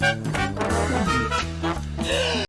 now.